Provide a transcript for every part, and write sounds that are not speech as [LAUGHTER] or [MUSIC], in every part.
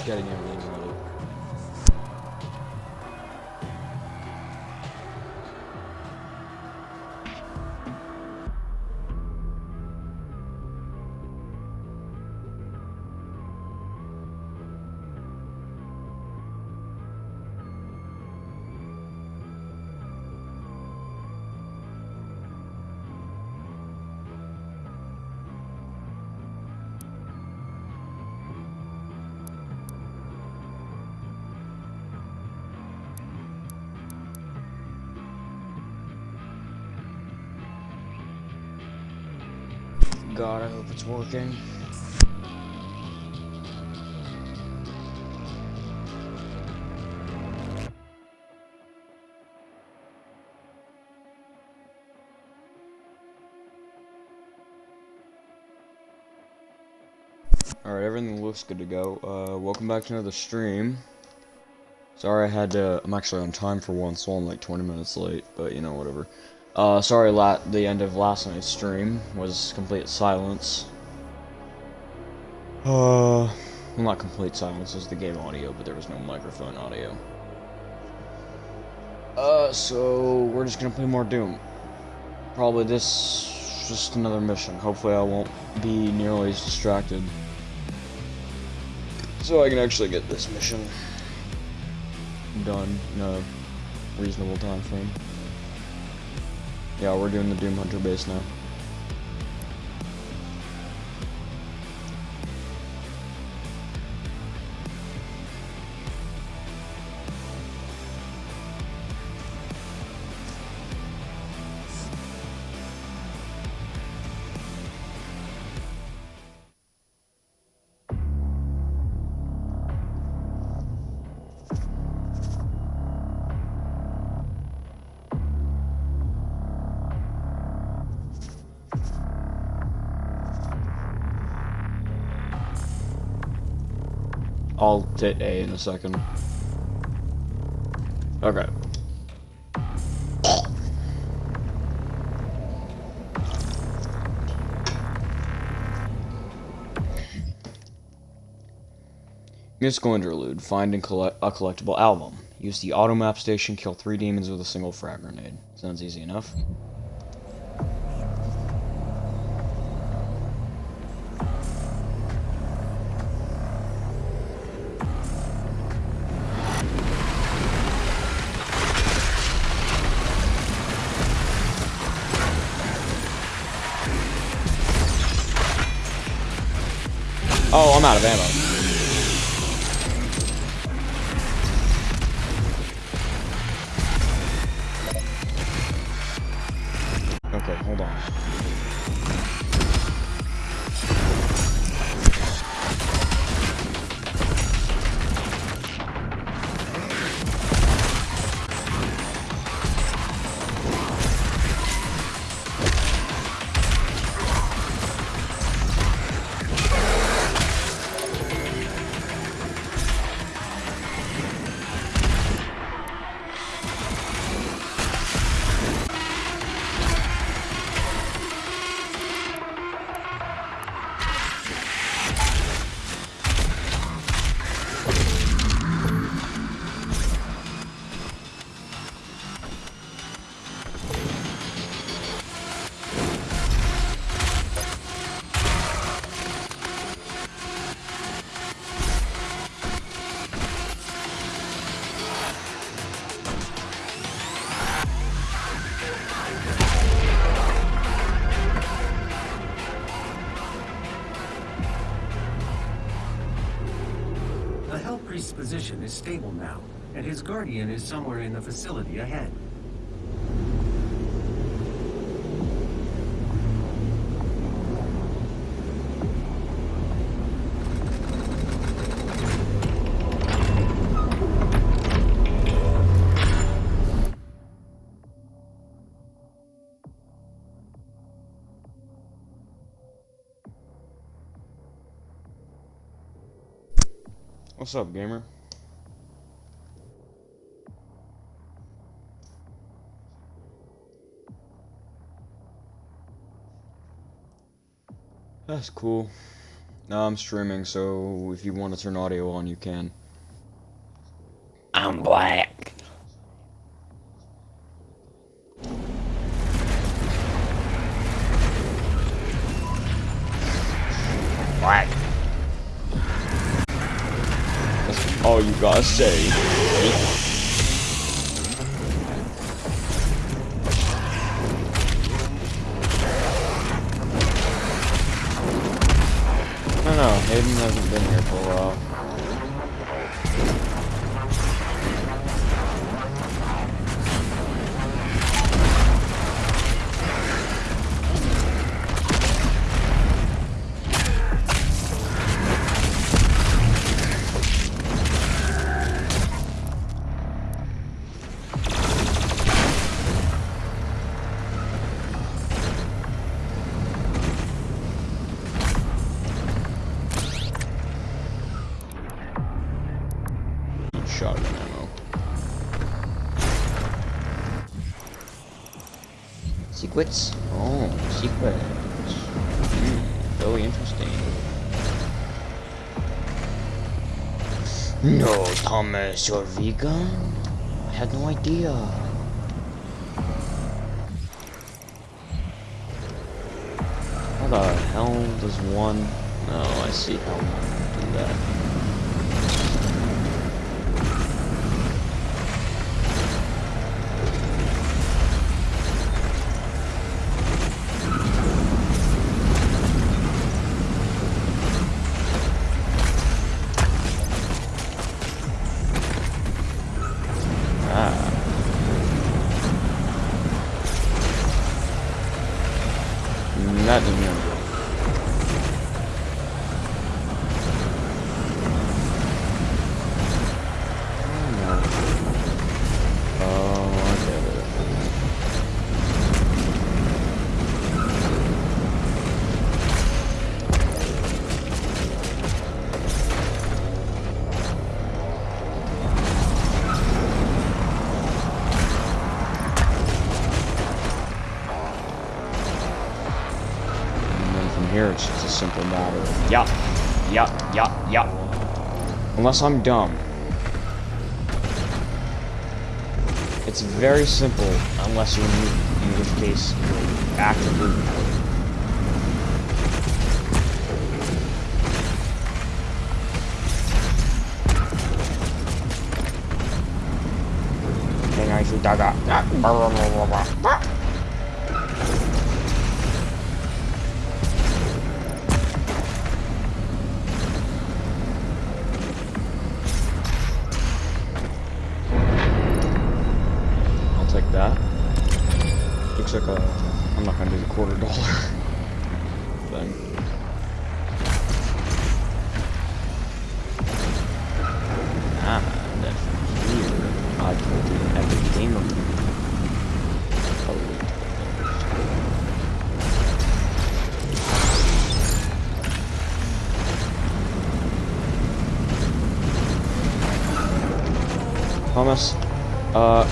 just getting everything it's working. Alright, everything looks good to go. Uh, welcome back to another stream. Sorry I had to, I'm actually on time for once, so I'm like 20 minutes late, but you know, whatever. Uh, sorry la the end of last night's stream was complete silence. Uh, well not complete silence, it was the game audio, but there was no microphone audio. Uh, so we're just gonna play more Doom. Probably this, just another mission. Hopefully I won't be nearly as distracted. So I can actually get this mission done in a reasonable time frame. Yeah, we're doing the Doom Hunter base now. I'll hit A in a second. Okay. Musical interlude. Find and collect a collectible album. Use the auto map station, kill three demons with a single frag grenade. Sounds easy enough. Guardian is somewhere in the facility ahead. What's up, gamer? That's cool. Now I'm streaming, so if you want to turn audio on, you can. I'm black. Secrets? Oh, secrets. Hmm, very interesting. No, Thomas, you're vegan? I had no idea. How the hell does one... Oh, I see how Unless I'm dumb. It's very simple, unless you're mutant, in which case you're actively. Then I shoot that guy.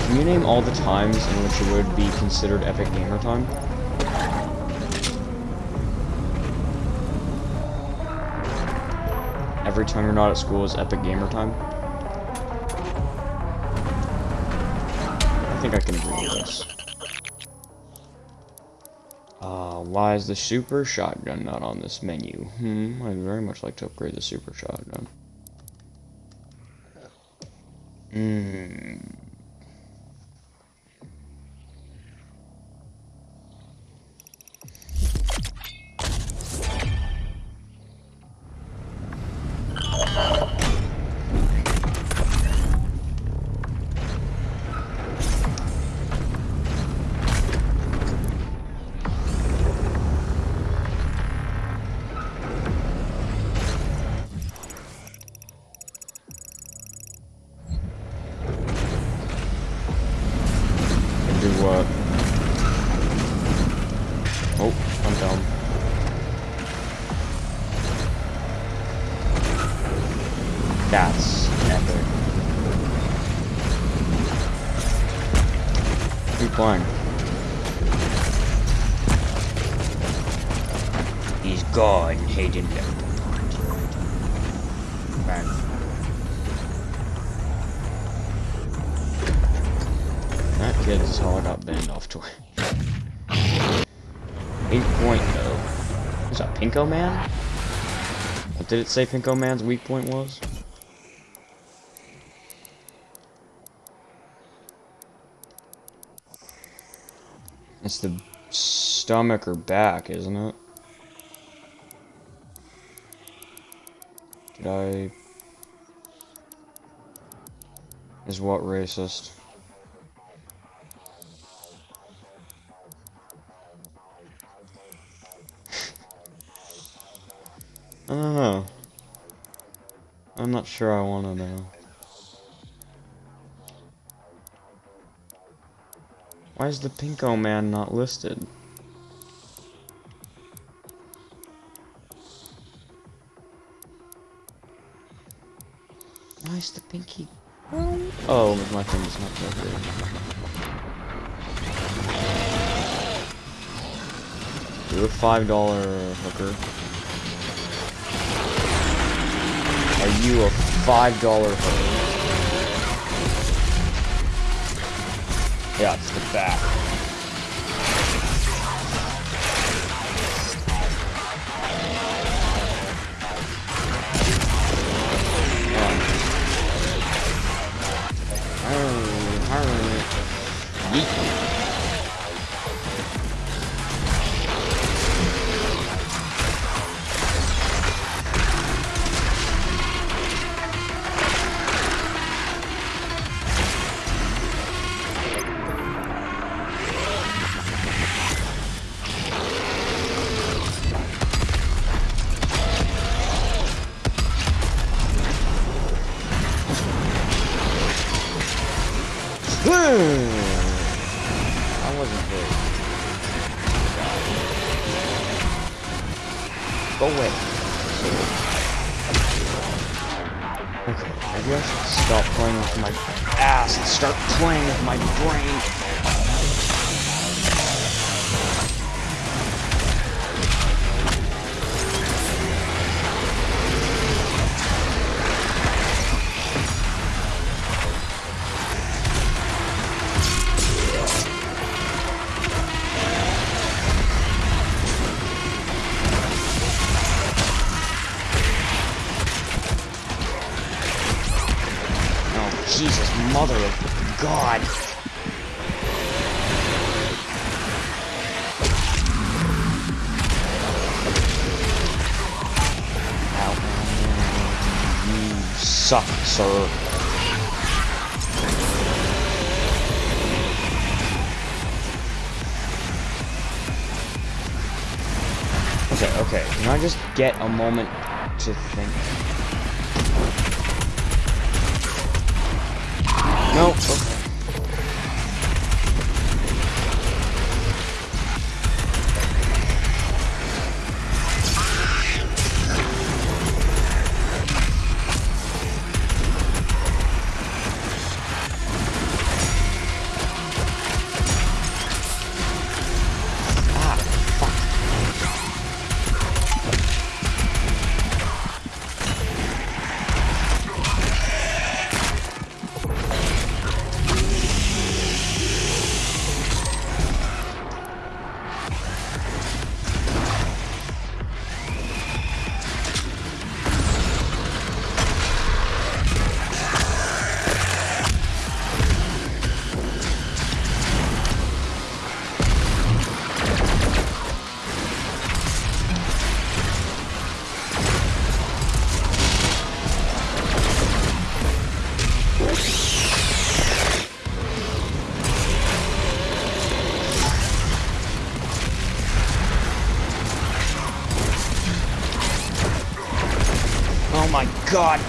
Can you name all the times in which it would be considered epic gamer time? Every time you're not at school is epic gamer time? I think I can with this. Uh, why is the super shotgun not on this menu? Hmm, I'd very much like to upgrade the super shotgun. Pinko Man? Did it say Pinko Man's weak point was? It's the stomach or back, isn't it? Did I... Is what racist? I don't know. I'm not sure I want to know. Why is the Pinko Man not listed? Why is the pinky? Oh, my thing's not that good. Do a five dollar hooker. You a five dollar? Yeah, it's the back. I sir. Okay, okay. Can I just get a moment to think? No. God.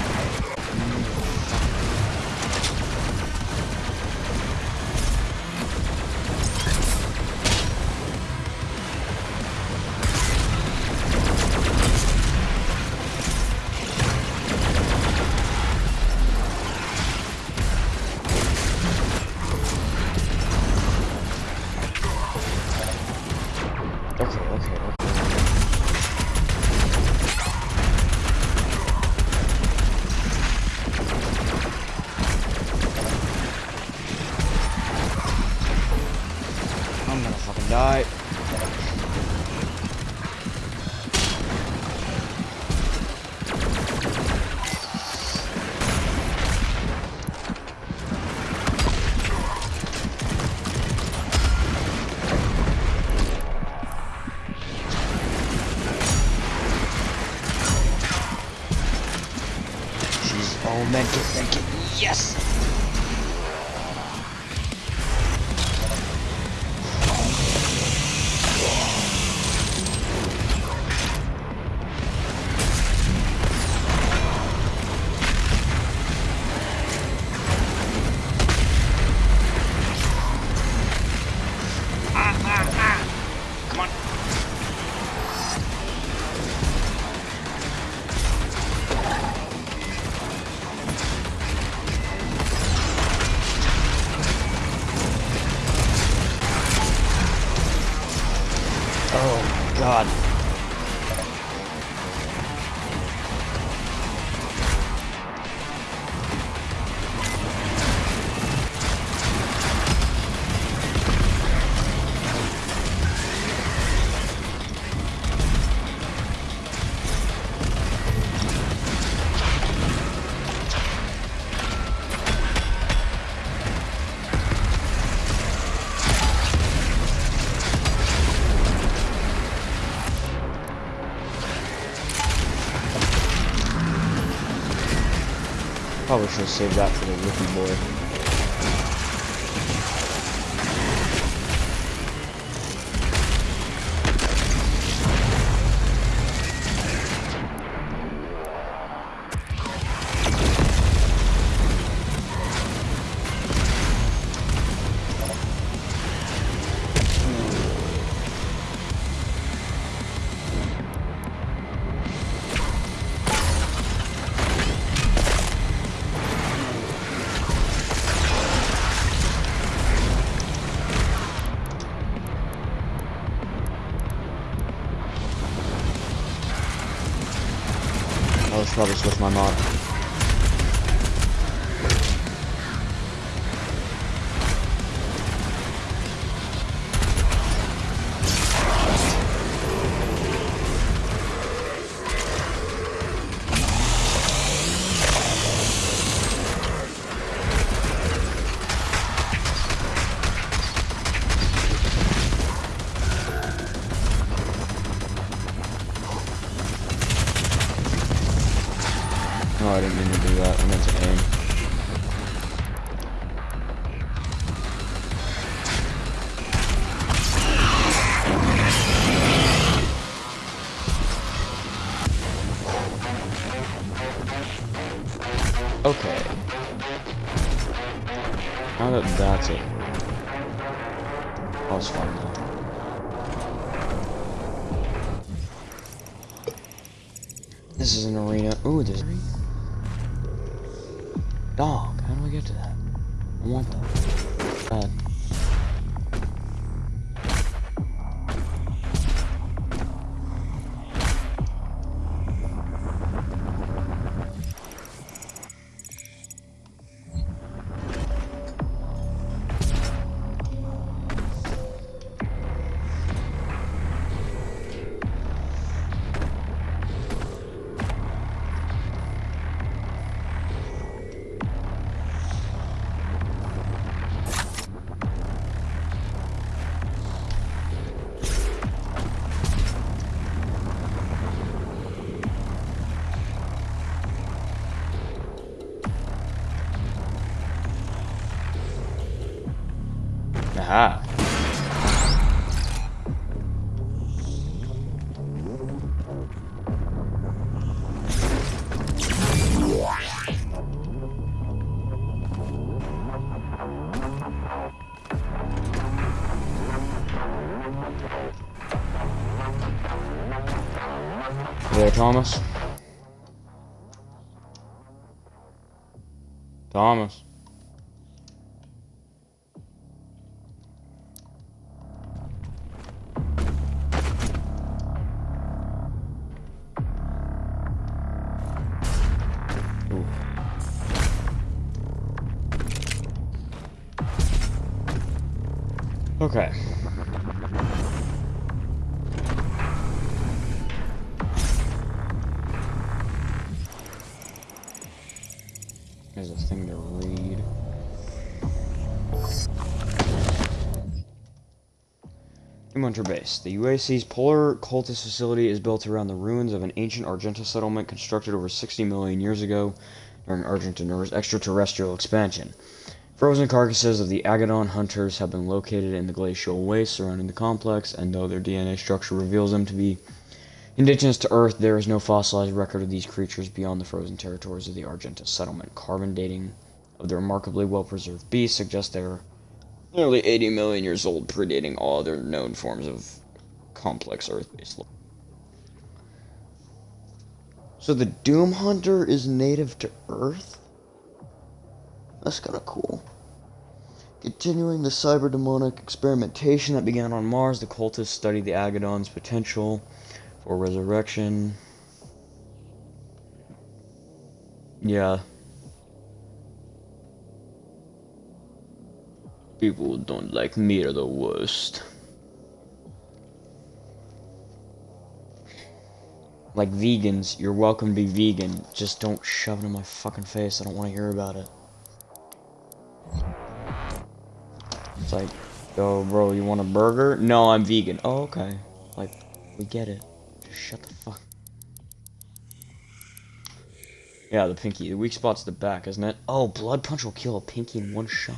meant to Probably should have saved that for the rookie boy. with my mom. Thomas. Thomas. Okay. The UAC's Polar Cultist facility is built around the ruins of an ancient Argenta settlement constructed over 60 million years ago during Argenta's extraterrestrial expansion. Frozen carcasses of the Agaddon hunters have been located in the glacial waste surrounding the complex, and though their DNA structure reveals them to be indigenous to Earth, there is no fossilized record of these creatures beyond the frozen territories of the Argenta settlement. Carbon dating of the remarkably well-preserved beasts suggests they are nearly 80 million years old, predating all other known forms of complex Earth-based life. So the Doom Hunter is native to Earth? That's kind of cool. Continuing the cyber-demonic experimentation that began on Mars, the cultists studied the Agaddon's potential for resurrection. Yeah, People don't like me are the worst. Like vegans, you're welcome to be vegan. Just don't shove it in my fucking face. I don't want to hear about it. It's like, oh, bro, you want a burger? No, I'm vegan. Oh, okay. Like, we get it. Just shut the fuck. Yeah, the pinky. The weak spot's the back, isn't it? Oh, blood punch will kill a pinky in one shot?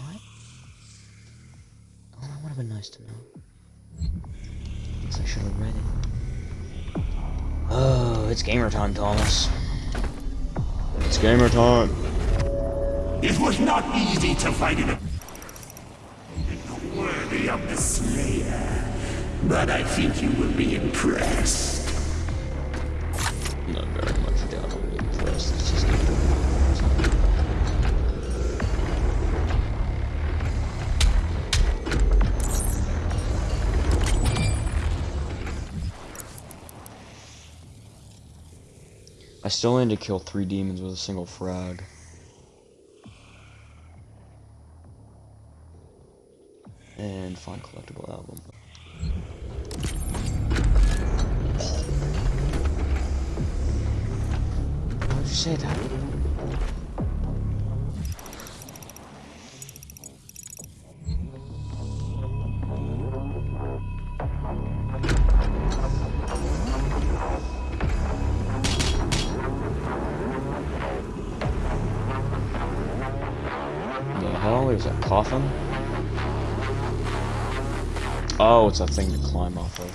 Would have been nice to know. Guess I should have read it. Oh, it's gamer time, Thomas. It's gamer time. It was not easy to find it worthy of the Slayer, but I think you will be impressed. Not very much doubt I'll be impressed. It's just I still need to kill three demons with a single frag. And find collectible album. Why would you say that? Coffin? Oh, it's a thing to climb off of.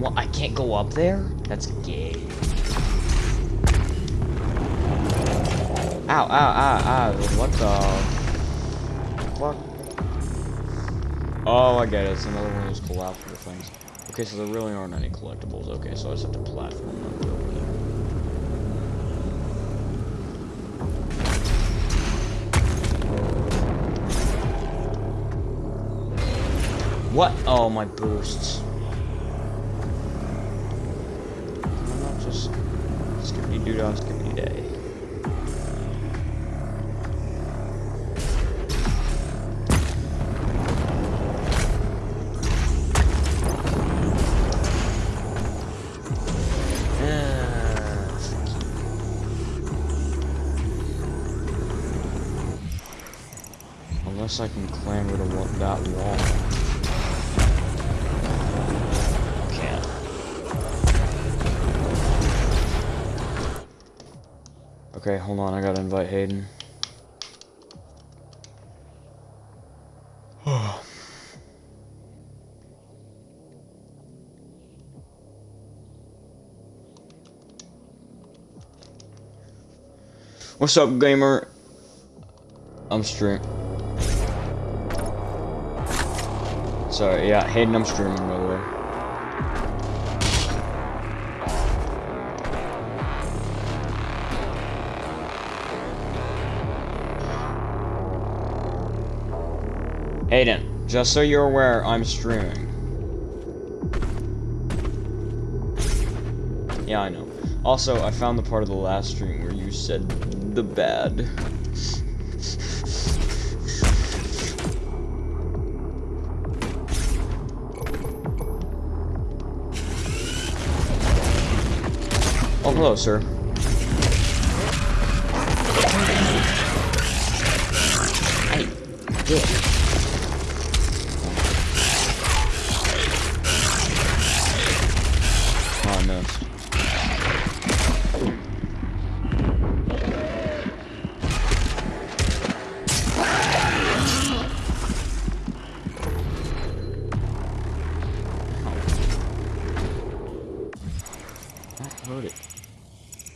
What, I can't go up there? That's gay. Ow, ow, ow, ow, what the... Oh, I get it. It's another one of those collapsible things. Okay, so there really aren't any collectibles. Okay, so I just have to platform there. What? Oh, my boosts. Unless I can clamber to that wall. Okay, hold on, I gotta invite Hayden. [SIGHS] What's up, gamer? I'm streaming. Sorry, yeah, Hayden, I'm streaming, by the way. Hayden, just so you're aware, I'm streaming. Yeah, I know. Also, I found the part of the last stream where you said the bad. Oh, hello, sir. Hey, dick.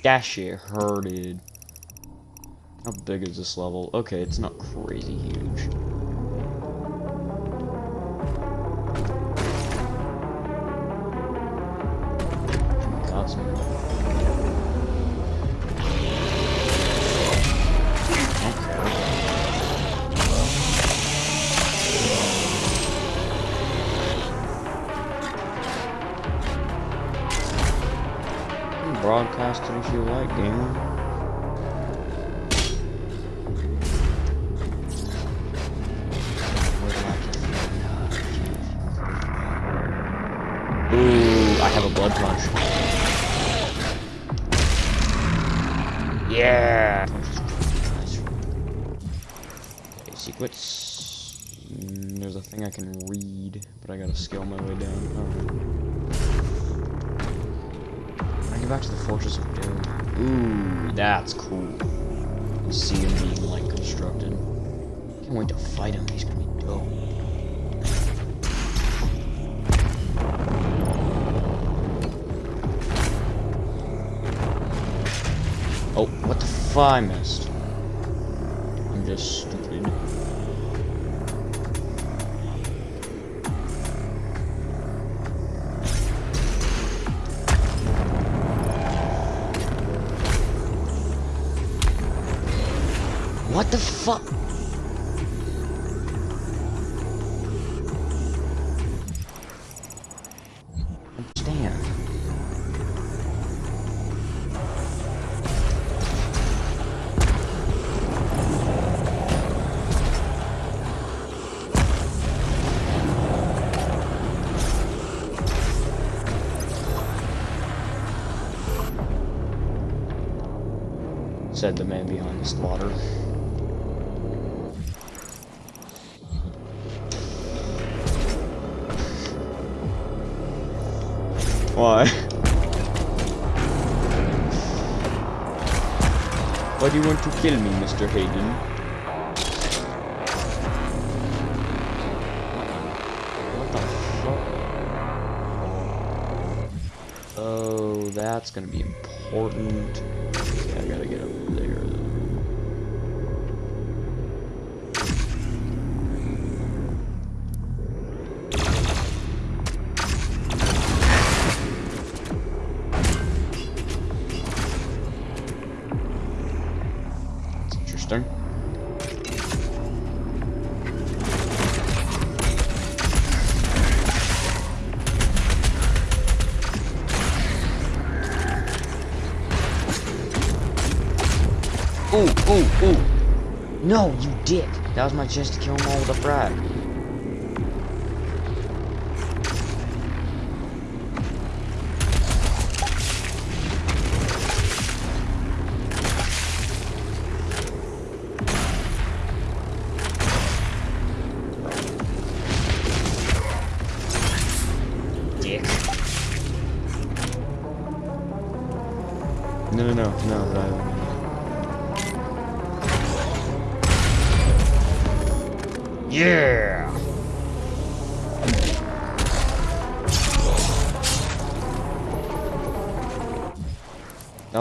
That shit hurted. How big is this level? Okay, it's not crazy huge. Back to the Fortress of Doom. Ooh, that's cool. You see him being like constructed. Can't wait to fight him. He's gonna be dope. Oh, what the fuck? I missed? Kill me, Mr. Hayden? What the fuck? Oh, that's gonna be important. I gotta get over That was my chance to kill them all with a frag.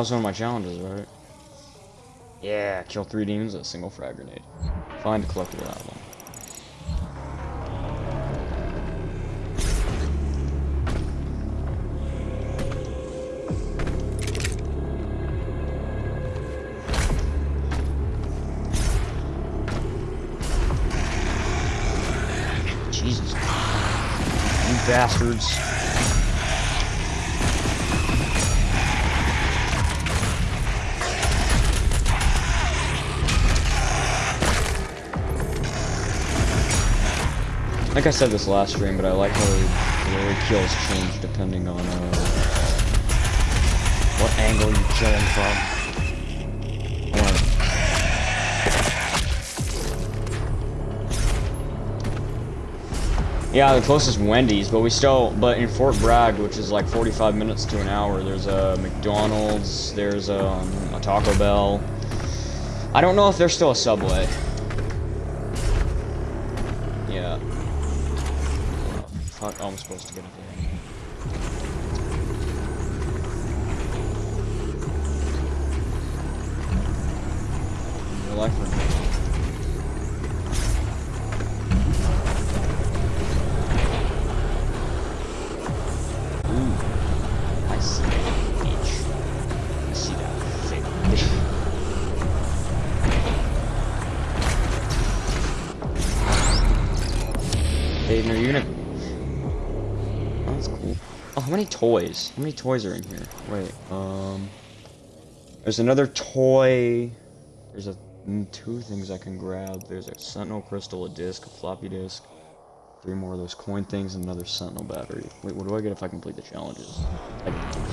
Was one of my challenges, right? Yeah, kill three demons with a single frag grenade. Find a collectible that Like I said this last stream, but I like how the kills change depending on uh, What angle you're killing from? Yeah, the closest Wendy's, but we still, but in Fort Bragg, which is like 45 minutes to an hour, there's a McDonald's, there's um, a Taco Bell. I don't know if there's still a Subway. Yeah. Oh, fuck, oh, I'm supposed to get it there. Real life. Aiden, are you gonna? Oh, that's cool. Oh, how many toys? How many toys are in here? Wait, um, there's another toy. There's a mm, two things I can grab. There's a Sentinel crystal, a disc, a floppy disk, three more of those coin things, and another Sentinel battery. Wait, what do I get if I complete the challenges? I-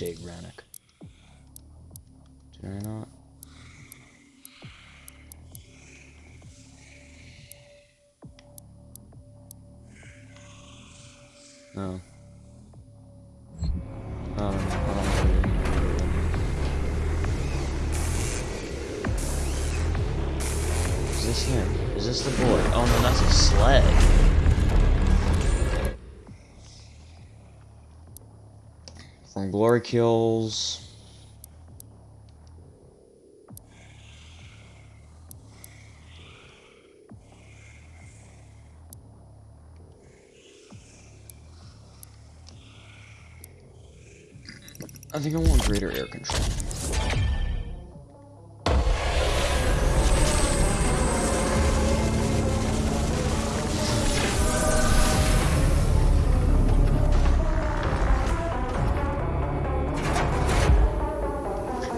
Dave Rannick. Kills.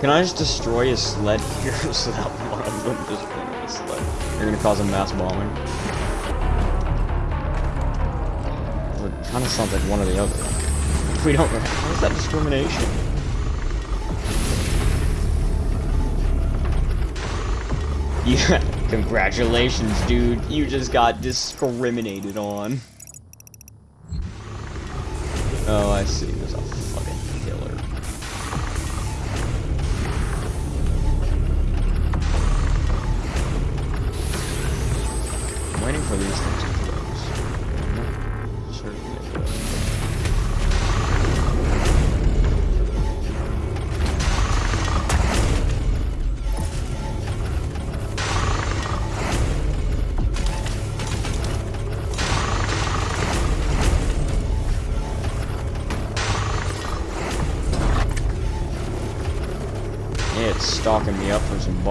Can I just destroy a sled [LAUGHS] here so that one of them just the sled? You're gonna cause a mass bombing. It kind of sounds like one or the other. [LAUGHS] We don't. How is that discrimination? [LAUGHS] Yeah, congratulations, dude. You just got discriminated on. Oh, I see. There's a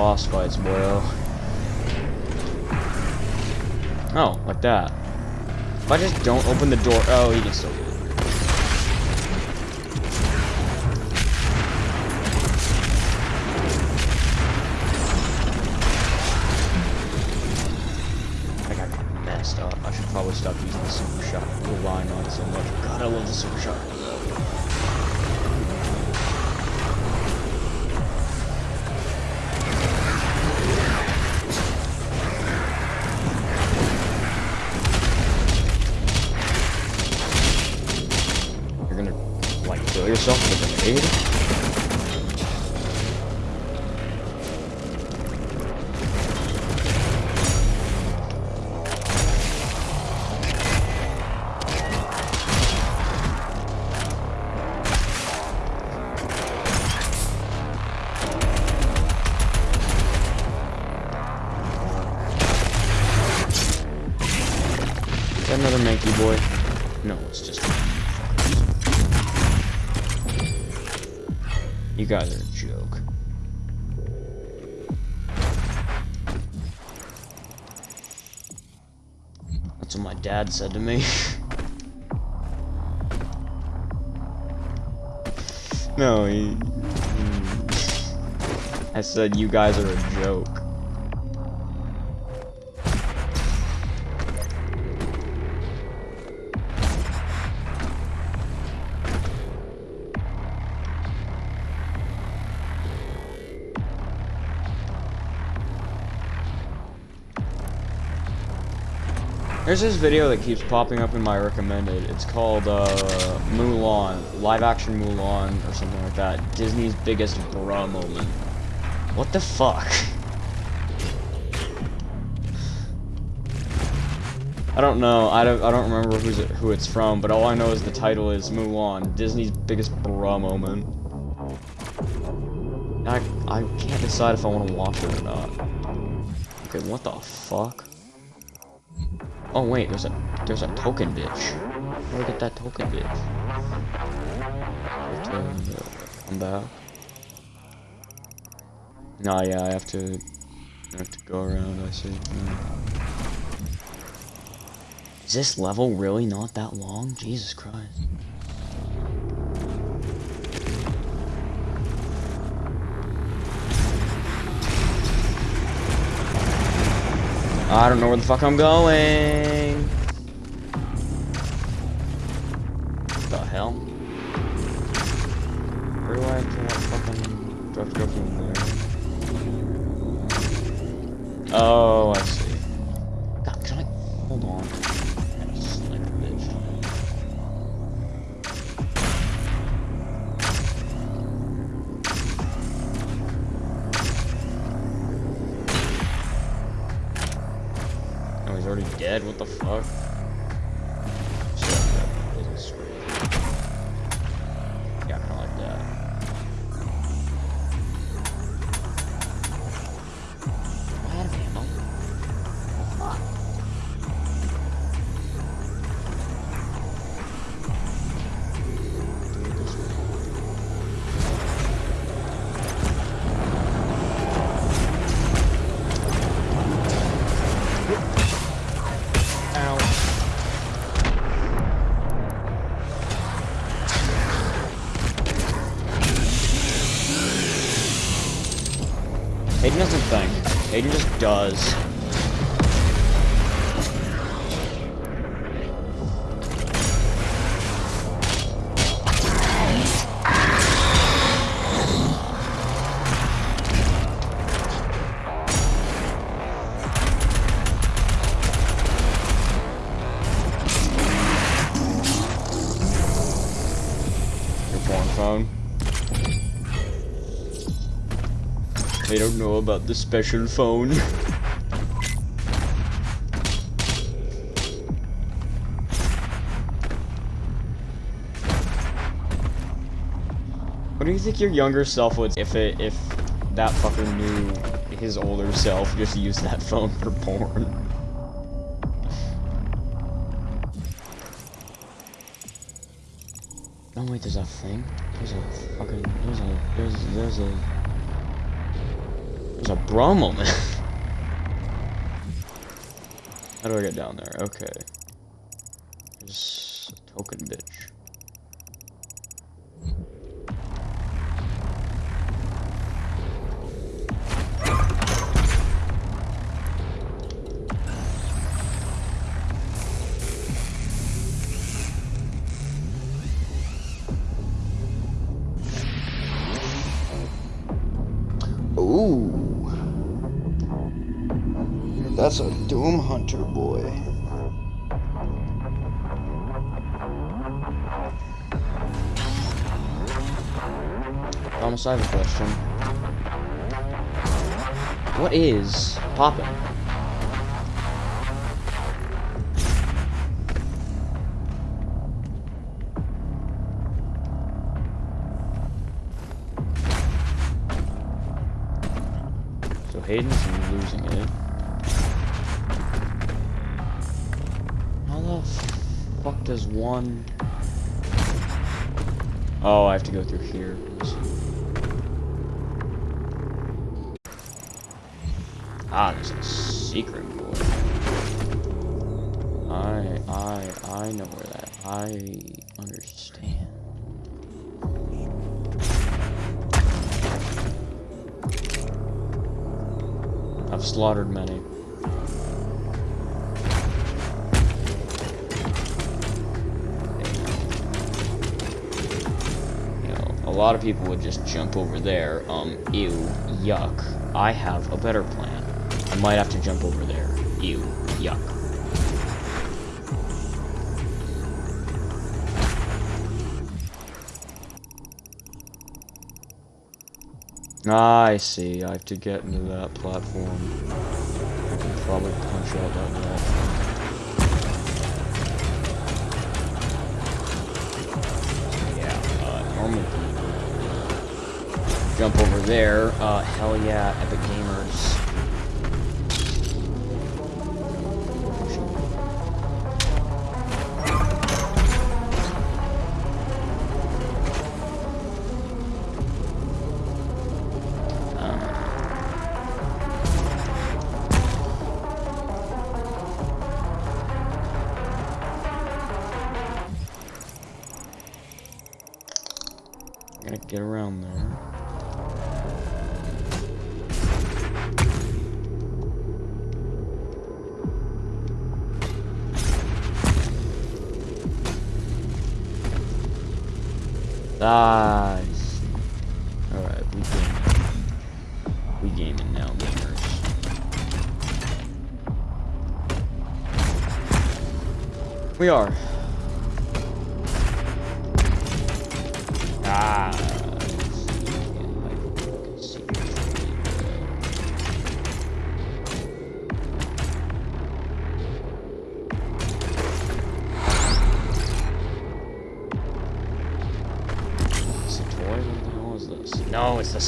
boss fights, boyo. Oh, like that. If I just don't open the door, oh, he can still get it. I I got messed up. I should probably stop using the super shot. Relying on it so much. God, I love the super shot. dad said to me. no, he, I said you guys are a joke. There's this video that keeps popping up in my recommended. It's called uh, Mulan, live action Mulan or something like that. Disney's biggest bra moment. What the fuck? I don't know. I don't. I don't remember who's it, who it's from, but all I know is the title is Mulan, Disney's biggest bra moment. I I can't decide if I want to watch it or not. Okay, what the fuck? Oh wait, there's a there's a token bitch. Where get that token bitch? I'm back. Nah, yeah, I have to I have to go around. I see. Is this level really not that long? Jesus Christ. I don't know where the fuck I'm going. What the hell? Where do I to fucking do I have to go from there? Oh, I see. God, can I hold on? Dead? What the fuck? Does. Know about the special phone. What do you think your younger self would if it if that fucker knew his older self just used that phone for porn? Oh wait, there's a thing? There's a fucking there's a there's there's a a [LAUGHS] moment. How do I get down there? Okay. What is popping? So Hayden's losing it. How the fuck does one... Oh, I have to go through here. Ah, there's a secret board. I, I, I know where that, I understand. I've slaughtered many. a lot of people would just jump over there. Um, ew, yuck. I have a better plan. Might have to jump over there. Ew, yuck. Ah, I see. I have to get into that platform. I can probably punch out that wall. Yeah, uh. Jump over there. Uh, hell yeah, Epic Gamers.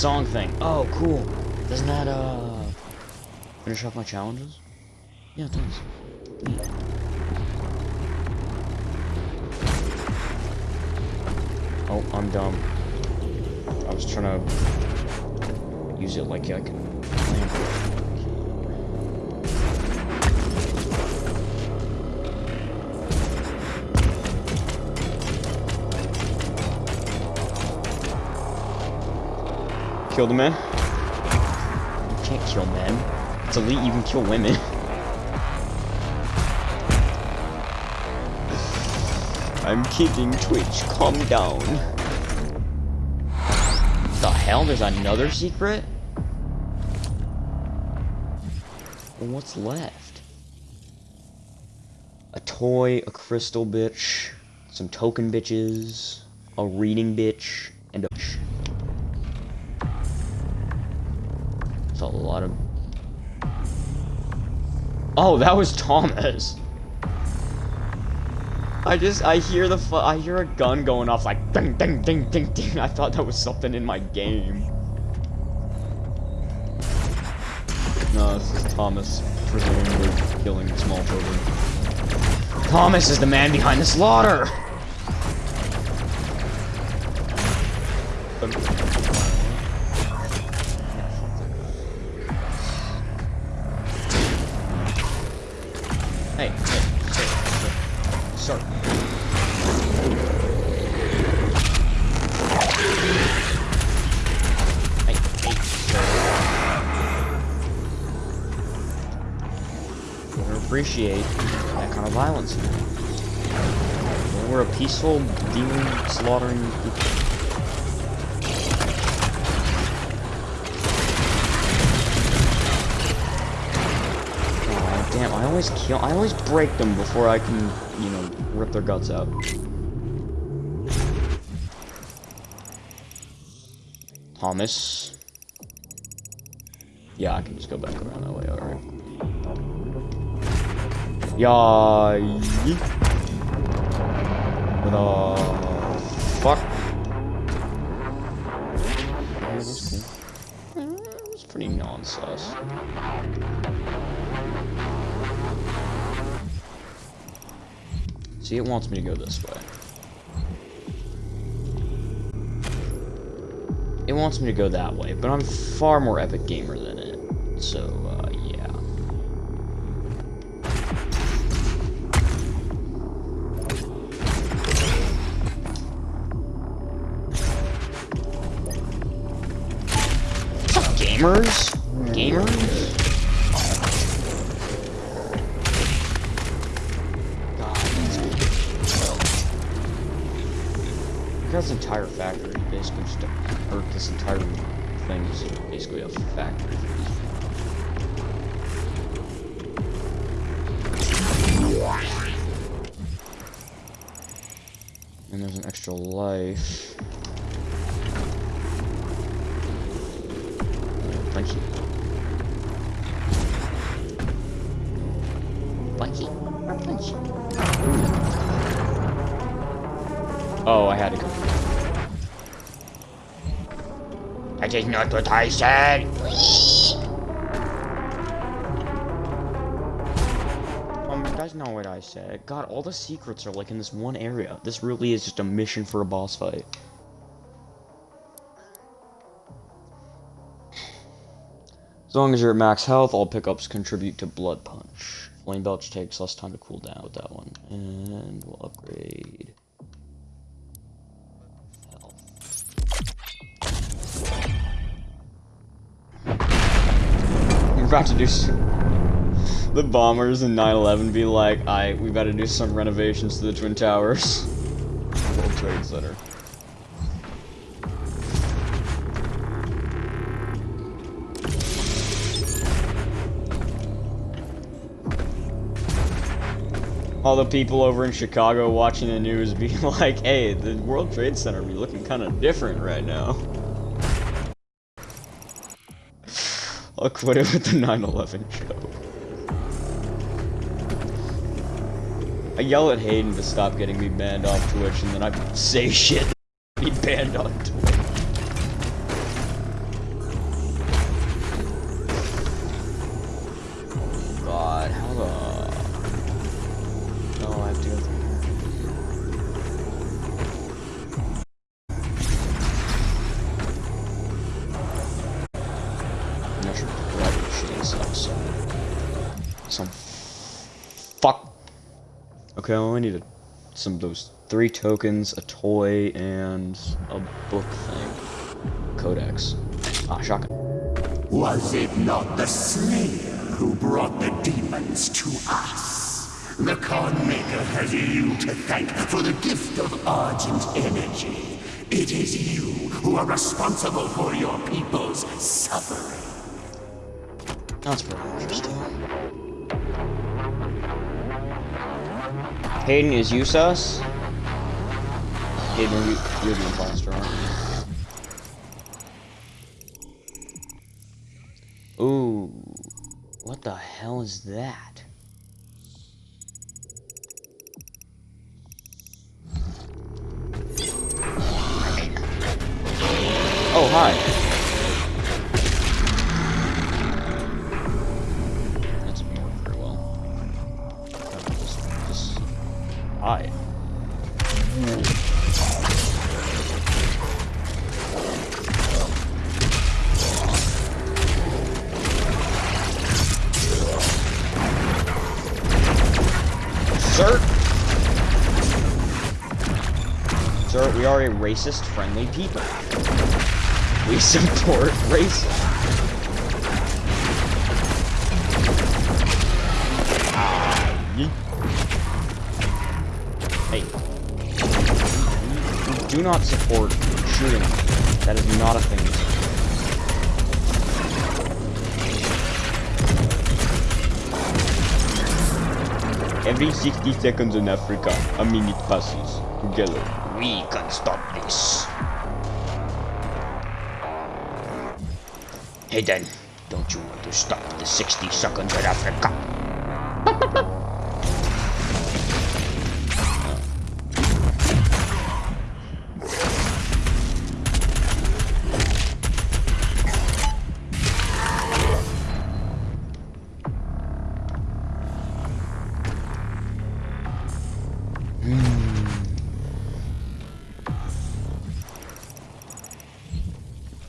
Song thing. Oh, cool. Doesn't that, uh... Finish off my challenges? Yeah, it does. Kill the man? You can't kill men. It's elite, you can kill women. [LAUGHS] I'm kidding, Twitch. Calm down. The hell? There's another secret? What's left? A toy, a crystal bitch, some token bitches, a reading bitch, and a bitch. Lot of... Oh, that was Thomas! I just, I hear the, I hear a gun going off like ding, ding, ding, ding, ding. I thought that was something in my game. No, this is Thomas, presumably killing small children. Thomas is the man behind the slaughter! Peaceful demon slaughtering people. Aw, damn, I always kill- I always break them before I can, you know, rip their guts out. Thomas. Yeah, I can just go back around that way, alright. Yeah. The fuck? It's pretty non-sus. See, it wants me to go this way. It wants me to go that way, but I'm far more epic gamer than Oh, I had to go. That is not what I said. Um, that's not what I said. God, all the secrets are like in this one area. This really is just a mission for a boss fight. As long as you're at max health, all pickups contribute to Blood Punch. Flame Belch takes less time to cool down with that one. And we'll upgrade. About to do the bombers in 9-11 be like, I we gotta do some renovations to the Twin Towers. [LAUGHS] World Trade Center. all the people over in Chicago watching the news be [LAUGHS] like, hey, the World Trade Center be looking kind of different right now. I'll quit it with the 9-11 show. I yell at Hayden to stop getting me banned off Twitch, and then I say shit be banned on Twitch. Okay, I only some of those three tokens, a toy, and a book thing. Codex. Ah, shotgun. Was it not the Slayer who brought the demons to us? The Khan Maykr has you to thank for the gift of Argent energy. It is you who are responsible for your people's suffering. That's pretty interesting. Hayden, is you sus? Hayden, you, you're the imposter, aren't you? Ooh. What the hell is that? Oh, hi. Sir? Sir, we are a racist friendly people. We support racism. Ah, hey. We do not support shooting. That is not a thing. Every 60 seconds in Africa, a minute passes. Together, we can stop this. Hey then, don't you want to stop the 60 seconds in Africa?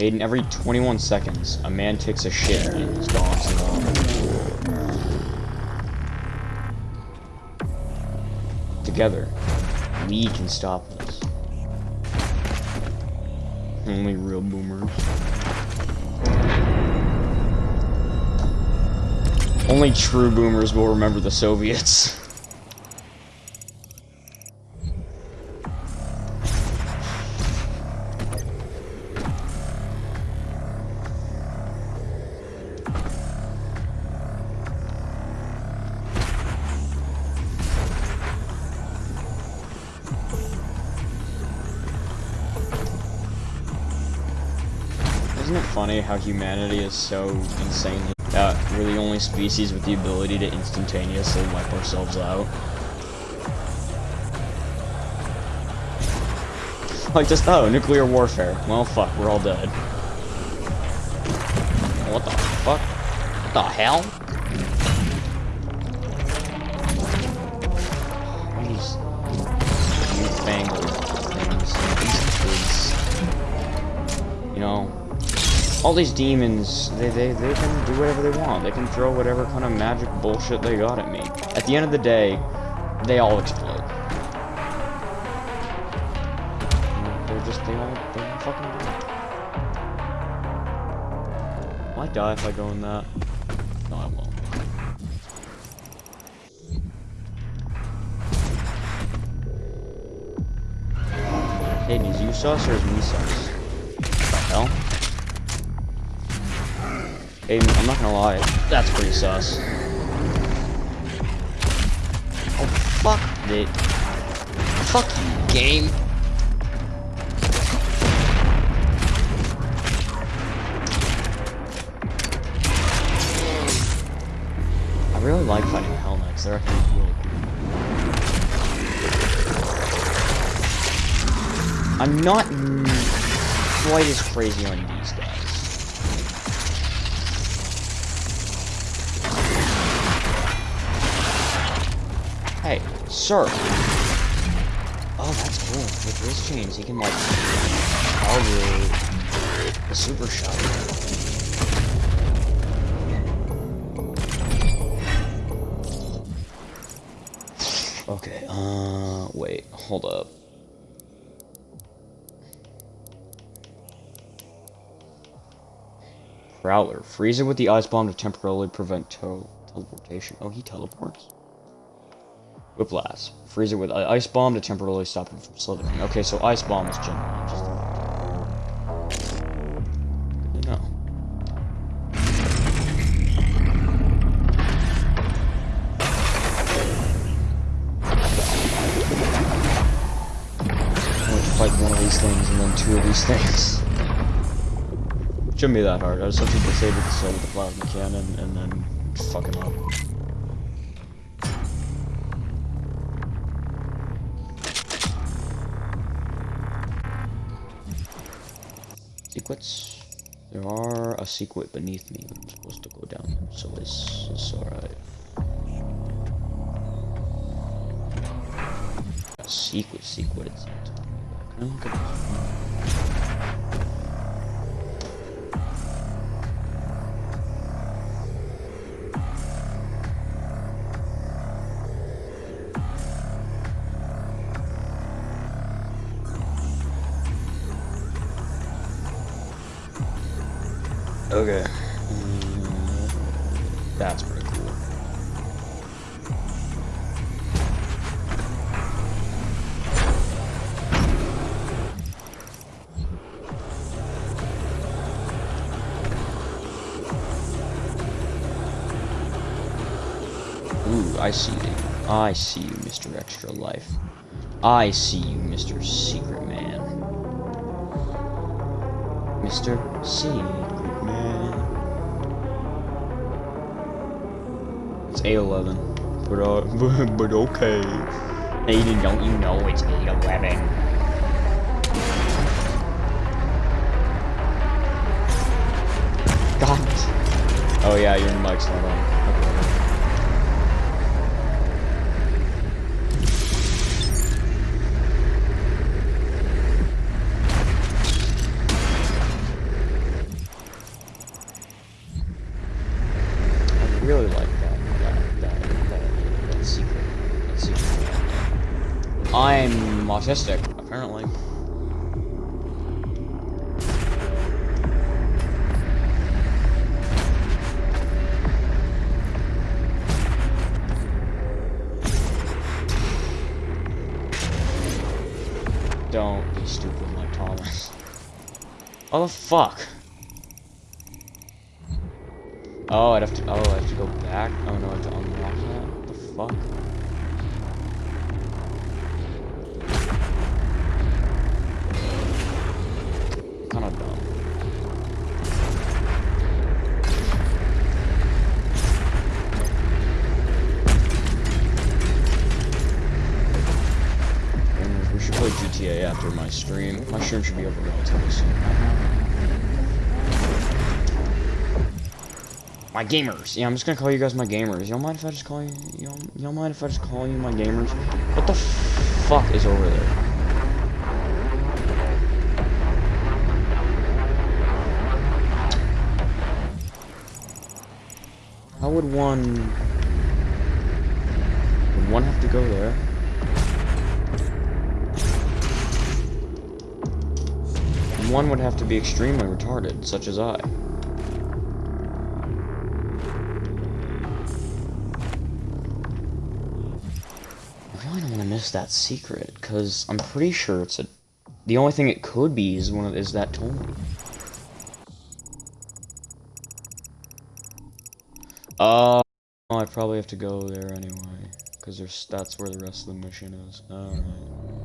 Aiden, every 21 seconds, a man takes a shit. Together, we can stop this. Only real boomers. Only true boomers will remember the Soviets. [LAUGHS] how humanity is so insane that we're the only species with the ability to instantaneously wipe ourselves out. Like just, oh, nuclear warfare. Well, fuck, we're all dead. What the fuck? What the hell? All these demons, they, they, they can do whatever they want. They can throw whatever kind of magic bullshit they got at me. At the end of the day, they all explode. They're just, they all, they all fucking do. Will I die if I go in that? No, I won't. Hayden, is you sus or is me sus? What the hell? Hayden, I'm not gonna lie, that's pretty sus. Oh, fuck it. Fuck you, game. I really like fighting Hell Knights, they're actually really cool. I'm not quite as crazy on sir. Oh, that's cool. With wrist chains, he can like target the super shot. Okay, uh, wait, hold up. Prowler. Freeze it with the ice bomb to temporarily prevent tel teleportation. Oh, he teleports. Whiplash. Freeze it with ice bomb to temporarily stop him from slithering. Okay, so ice bomb is generally just. Like, fight one of these things and then two of these things. Shouldn't be that hard. I just have to disable the soul with the plasma cannon and then fuck him up. Secrets? There are a secret beneath me. I'm supposed to go down so it's, alright. A secret, secret. It's. Okay. Mm, That's pretty cool. Ooh, I see you. I see you, Mr. Extra Life. I see you, Mr. Secret Man. Mr. Secret 811. But, uh, [LAUGHS] but okay. Aiden, don't you know it's 811? God. Oh yeah, your mic's not on. Okay. I really like that that that that, that secret that secret. I'm autistic, apparently. Don't be stupid like Thomas. Oh the fuck. Oh, I'd have My gamers. Yeah, I'm just gonna call you guys my gamers. Don't mind if I just call you? Don't mind if I just call you my gamers? What the fuck is over there? How would one... Would one have to go there? One would have to be extremely retarded, such as. I that secret, because I'm pretty sure it's a... The only thing it could be is one of, is that Tony. Uh, I probably have to go there anyway, because there's that's where the rest of the mission is. Alright.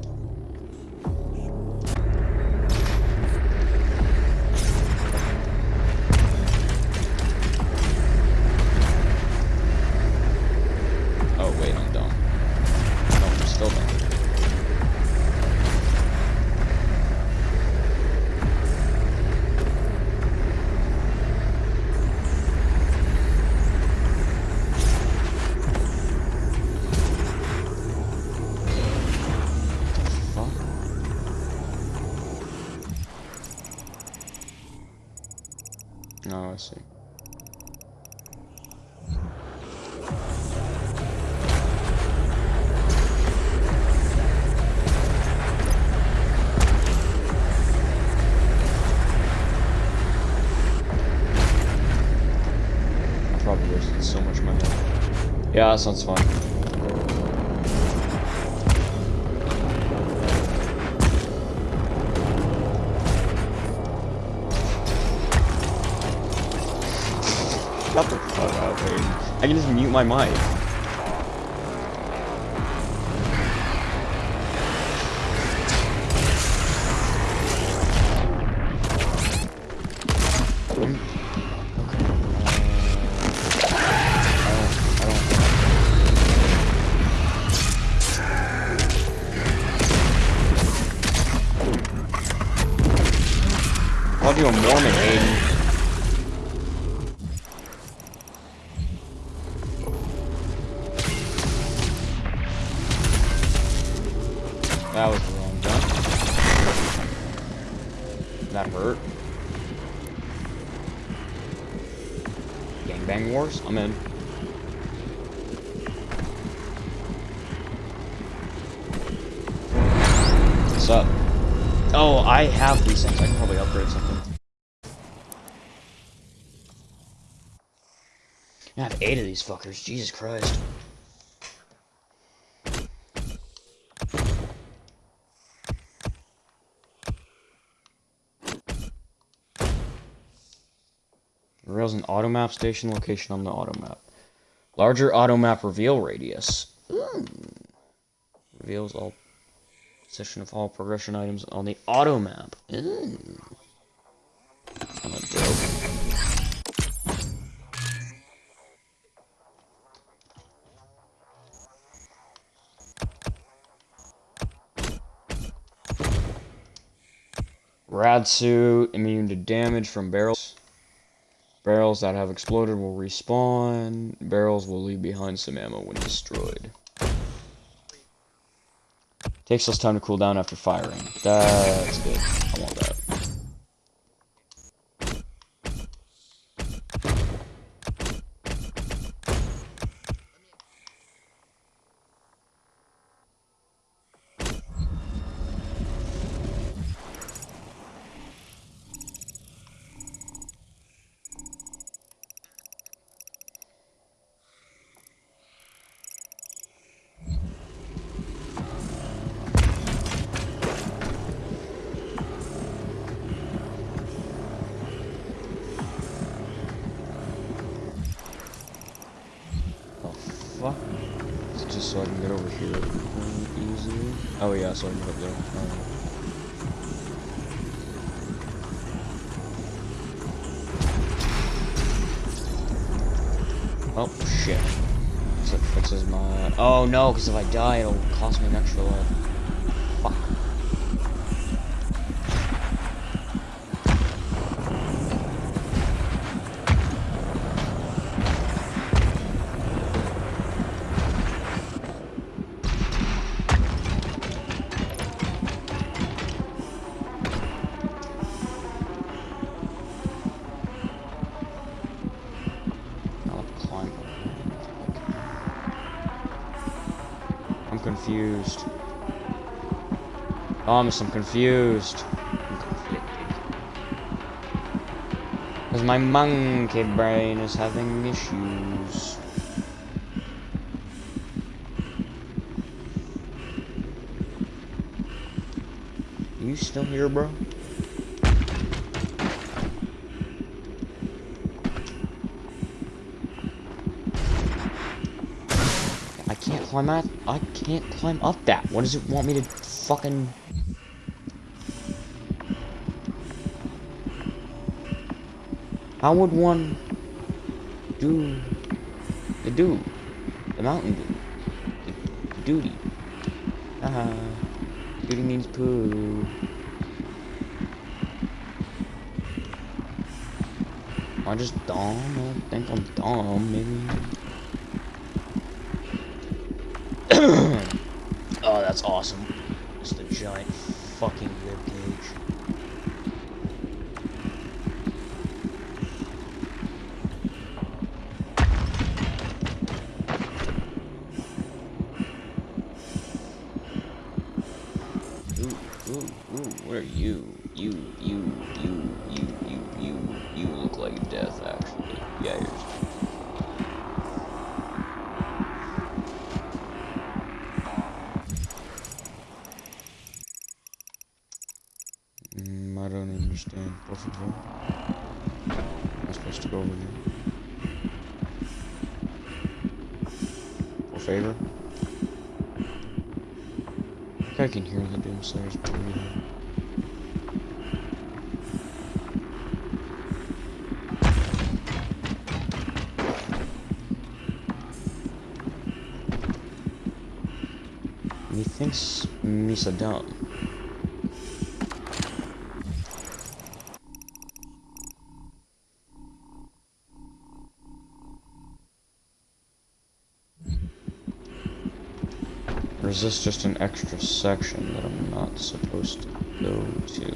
Yeah, sounds fine. Shut the fuck up. I can just mute my mic. Fuckers. Jesus Christ. Reveals an auto map station location on the auto map. Larger auto map reveal radius. Ooh. Reveals all position of all progression items on the auto map. Ooh. Rad suit, immune to damage from barrels. Barrels that have exploded will respawn. Barrels will leave behind some ammo when destroyed. Takes less time to cool down after firing. That's good. I want that. Fuck. Just so I can get over here um, easily? Oh, yeah, so I can get up there. Alright. Oh, shit. So fixes my... Oh, no, because if I die, it'll cost me an extra life. Oh, Thomas, I'm confused. Because my monkey brain is having issues. You still here, bro? I can't climb up. I can't climb up that. What does it want me to fucking... How would one do the do? The mountain do? The, duty? Haha. Duty means poo. I just dumb? I think I'm dumb, maybe. oh, that's awesome. Just a giant fucking rib cage. Ooh, ooh, ooh, what are you? You, you, you, you, you, you, you look like death, actually. Yeah, you're... Mm, I don't understand. Por favor. Am I supposed to go over there? Por favor? I think I can hear the doomsayers breathing. Methinks Misa dumb. Or is this just an extra section that I'm not supposed to go to?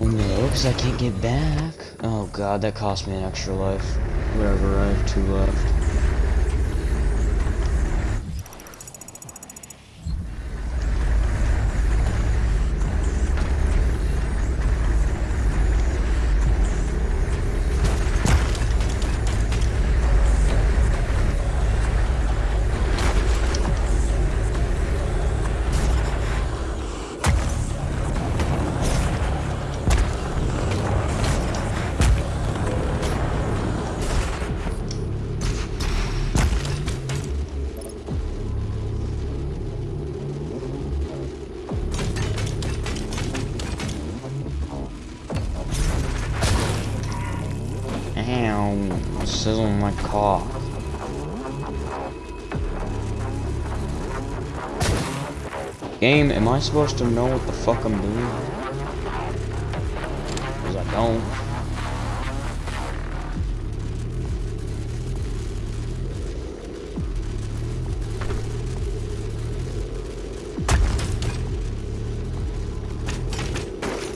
No, because I can't get back. Oh god, that cost me an extra life. Whatever, I have two left. I supposed to know what the fuck I'm doing? Because I don't.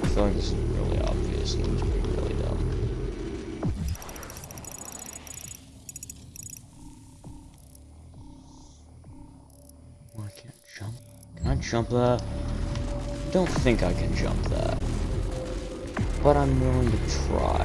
I feel like this is really obvious and being really dumb. Oh, I can't jump. Can I jump that? Think I can jump that. But I'm willing to try.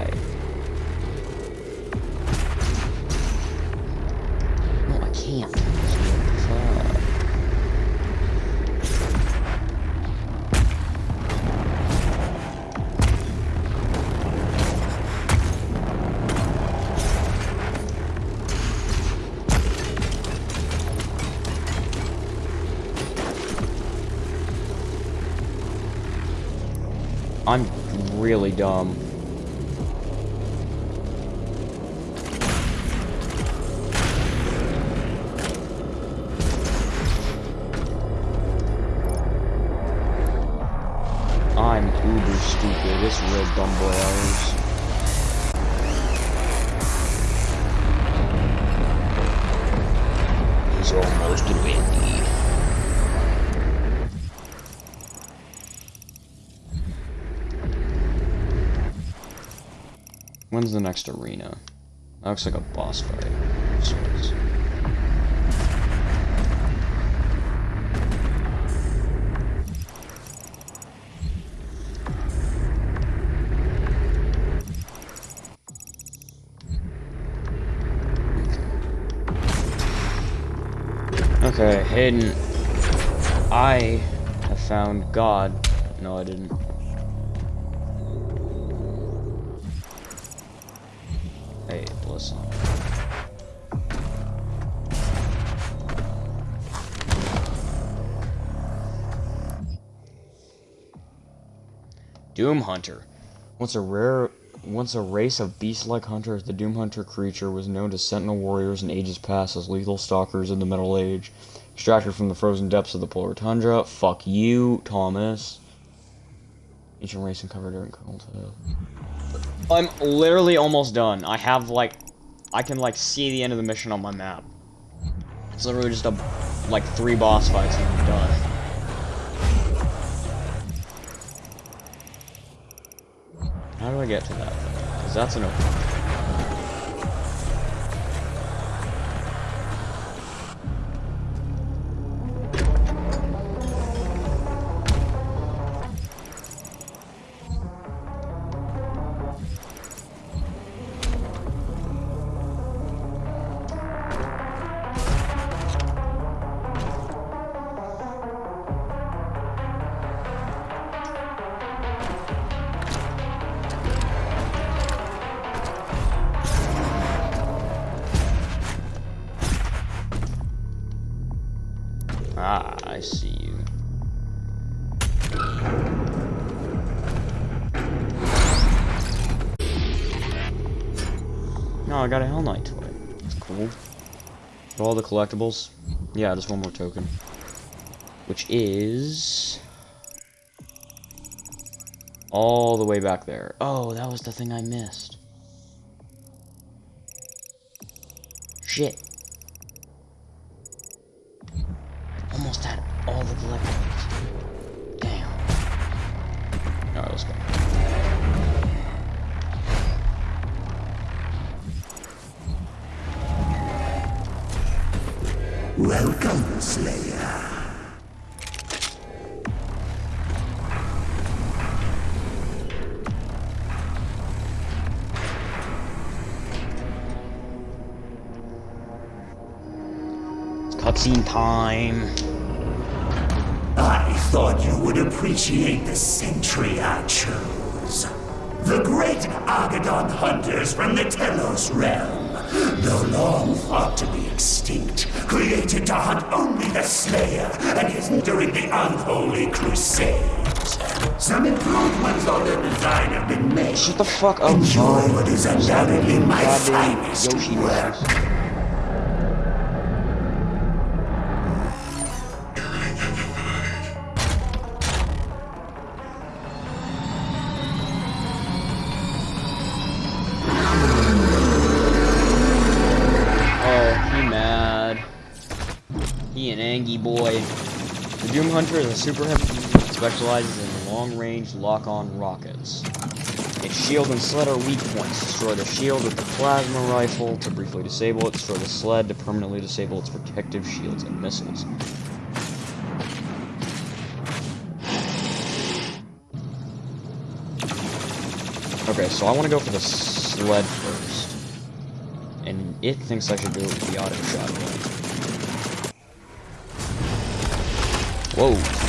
Really When's the next arena? That looks like a boss fight. Okay, Hayden. I have found God. No, I didn't. Hey. Doom Hunter. Once a rare once a race of beast-like hunters, the Doom Hunter creature was known to sentinel warriors in ages past as lethal stalkers in the Middle Age. Extracted from the frozen depths of the polar tundra. Fuck you, Thomas. Ancient race uncovered during cold. I'm literally almost done. I have like, I can like see the end of the mission on my map. It's literally just a, like three boss fights and I'm done. How do I get to that? Because that's an open. Collectibles. Yeah, just one more token. Which is... All the way back there. Oh, that was the thing I missed. Shit. Great Agaddon hunters from the Telos realm, though long thought to be extinct, created to hunt only the Slayer and his during the unholy crusades. Some improvements on their design have been made. Shut the fuck up, Enjoy what is undoubtedly my finest Yoshi work. He boy. The Doom Hunter is a super heavy that specializes in long-range lock-on rockets. Its shield and sled are weak points. Destroy the shield with the plasma rifle to briefly disable it. Destroy the sled to permanently disable its protective shields and missiles. Okay, so I want to go for the sled first. And it thinks I should do it with the auto shotgun. Whoa.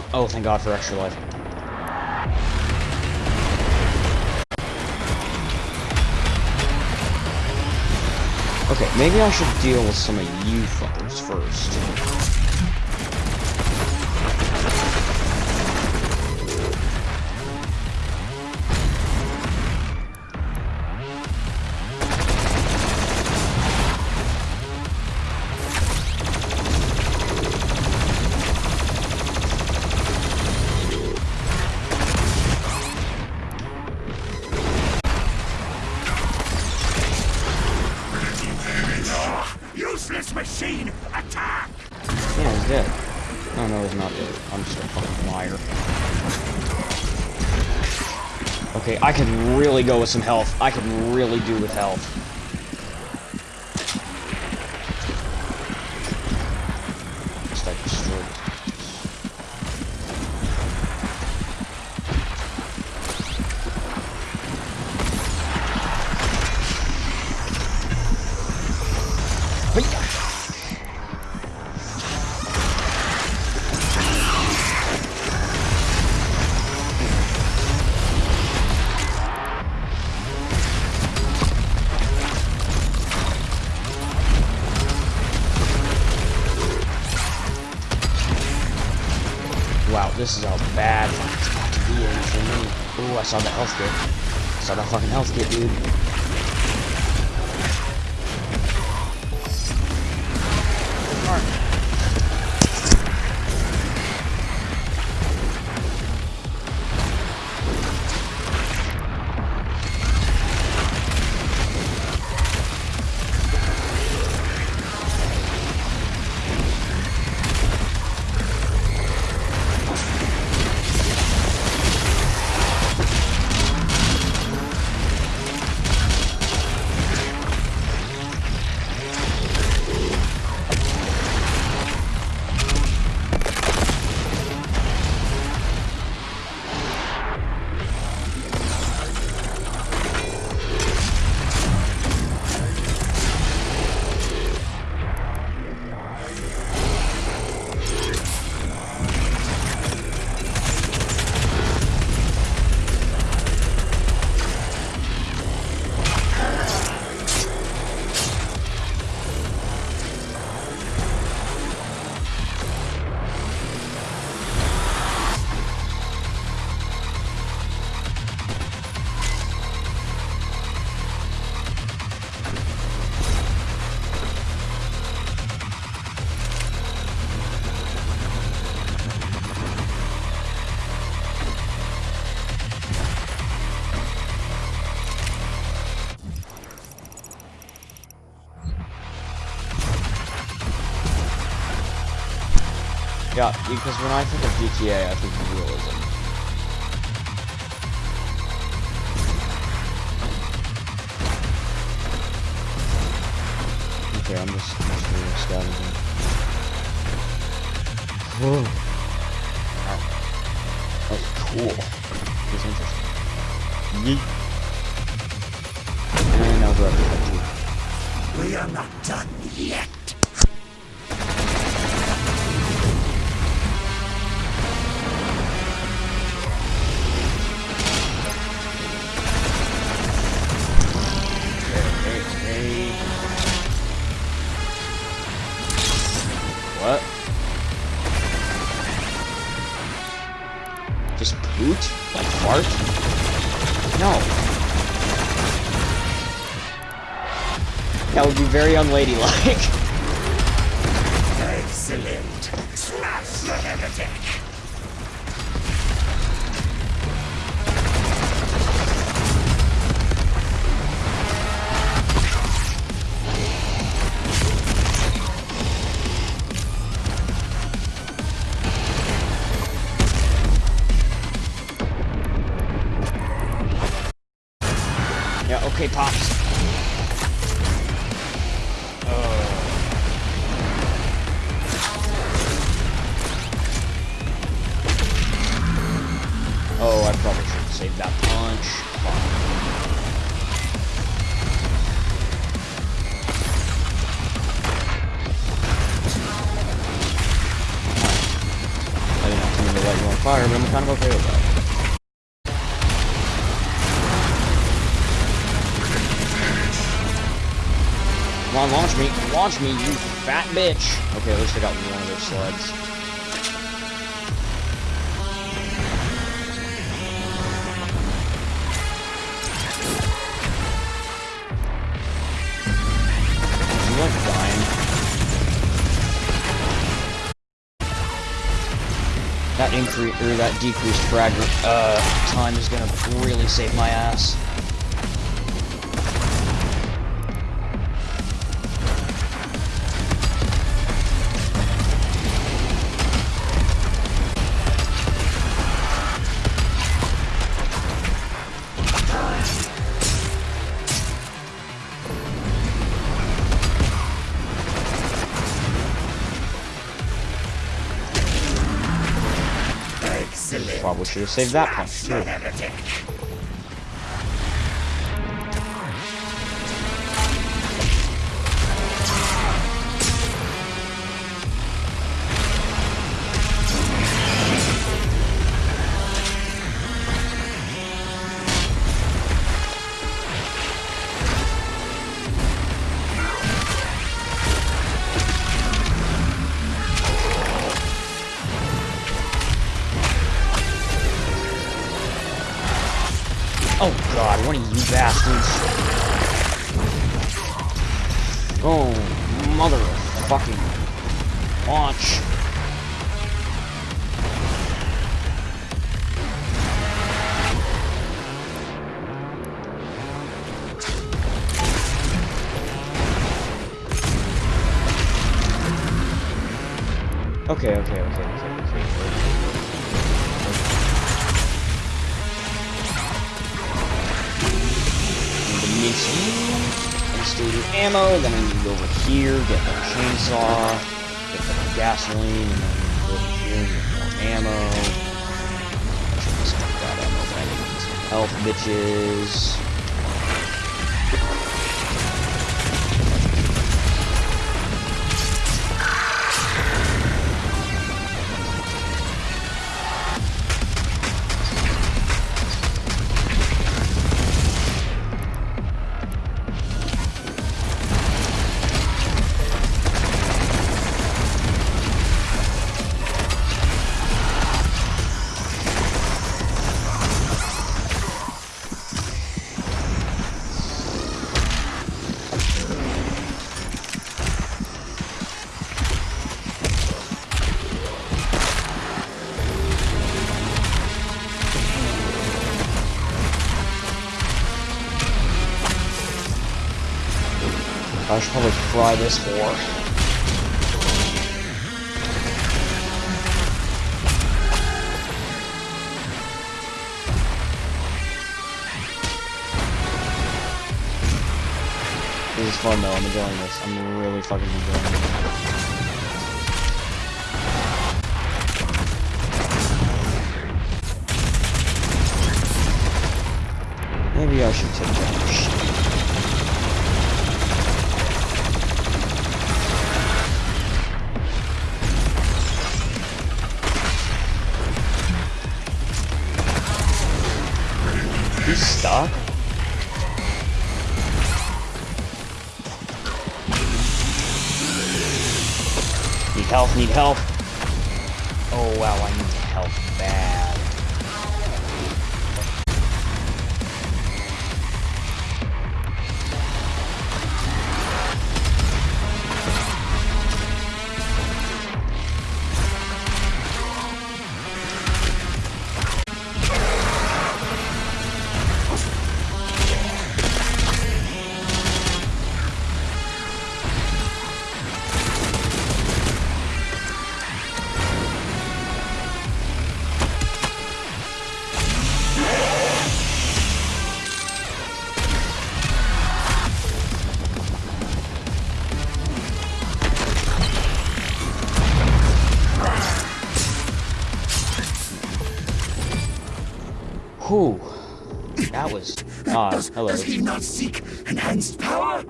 Fuck? Oh, thank God for extra life. Okay, maybe I should deal with some of you fuckers first. I could really go with some health. I could really do with health. Yeah, because when I think of GTA, I think of realism. Okay, I'm just, I'm just really scavenging. Whoa. Wow. That was cool. That's interesting. Yeet. And now we're up to We are not done yet. Very unladylike. [LAUGHS] launch me. You fat bitch. Okay, at least I got one of their sleds. That increase or that decreased fragment uh, time is gonna really save my ass. Should have saved that punch too. Bastards. Oh, mother of fucking health, bitches. This more. This is fun though, I'm enjoying this. I'm really fucking enjoying it. Ah, does, hello. does he not seek enhanced power?